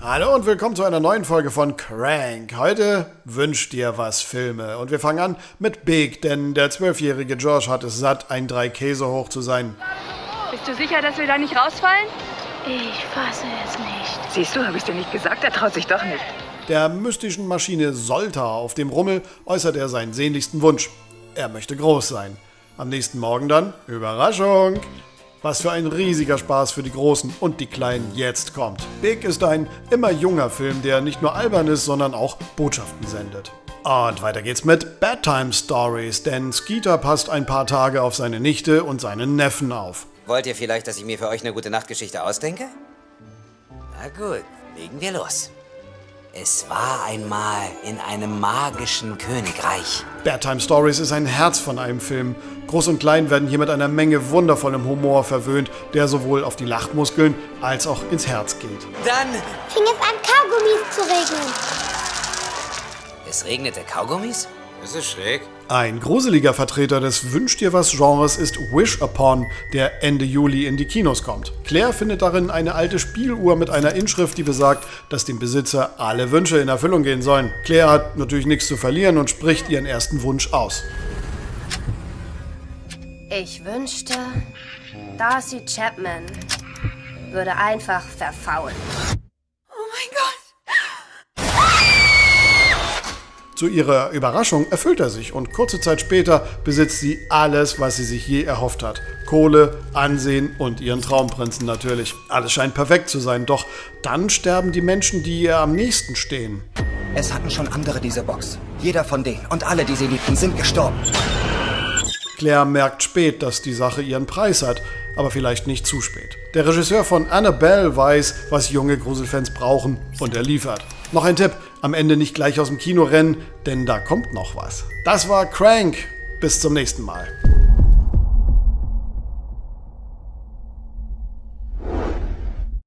Hallo und willkommen zu einer neuen Folge von Crank. Heute wünscht dir was Filme. Und wir fangen an mit Big, denn der zwölfjährige Josh hat es satt, ein drei Käse hoch zu sein. Bist du sicher, dass wir da nicht rausfallen? Ich fasse es nicht. Siehst du, habe ich dir nicht gesagt, er traut sich doch nicht. Der mystischen Maschine Solta auf dem Rummel äußert er seinen sehnlichsten Wunsch. Er möchte groß sein. Am nächsten Morgen dann, Überraschung! Was für ein riesiger Spaß für die Großen und die Kleinen jetzt kommt. Big ist ein immer junger Film, der nicht nur albern ist, sondern auch Botschaften sendet. Und weiter geht's mit Bedtime Stories, denn Skeeter passt ein paar Tage auf seine Nichte und seinen Neffen auf. Wollt ihr vielleicht, dass ich mir für euch eine gute Nachtgeschichte ausdenke? Na gut, legen wir los. Es war einmal in einem magischen Königreich. Bedtime Stories ist ein Herz von einem Film. Groß und Klein werden hier mit einer Menge wundervollem Humor verwöhnt, der sowohl auf die Lachmuskeln als auch ins Herz geht. Dann, Fing es an, Kaugummis zu regnen. es regnete Kaugummis? Das ist schräg. Ein gruseliger Vertreter des Wünsch dir was Genres ist Wish Upon, der Ende Juli in die Kinos kommt. Claire findet darin eine alte Spieluhr mit einer Inschrift, die besagt, dass dem Besitzer alle Wünsche in Erfüllung gehen sollen. Claire hat natürlich nichts zu verlieren und spricht ihren ersten Wunsch aus. Ich wünschte, Darcy Chapman würde einfach verfaulen. Zu ihrer Überraschung erfüllt er sich und kurze Zeit später besitzt sie alles, was sie sich je erhofft hat. Kohle, Ansehen und ihren Traumprinzen natürlich. Alles scheint perfekt zu sein, doch dann sterben die Menschen, die ihr am nächsten stehen. Es hatten schon andere diese Box. Jeder von denen und alle, die sie liebten, sind gestorben. Claire merkt spät, dass die Sache ihren Preis hat, aber vielleicht nicht zu spät. Der Regisseur von Annabelle weiß, was junge Gruselfans brauchen und er liefert. Noch ein Tipp, am Ende nicht gleich aus dem Kino rennen, denn da kommt noch was. Das war Crank. Bis zum nächsten Mal.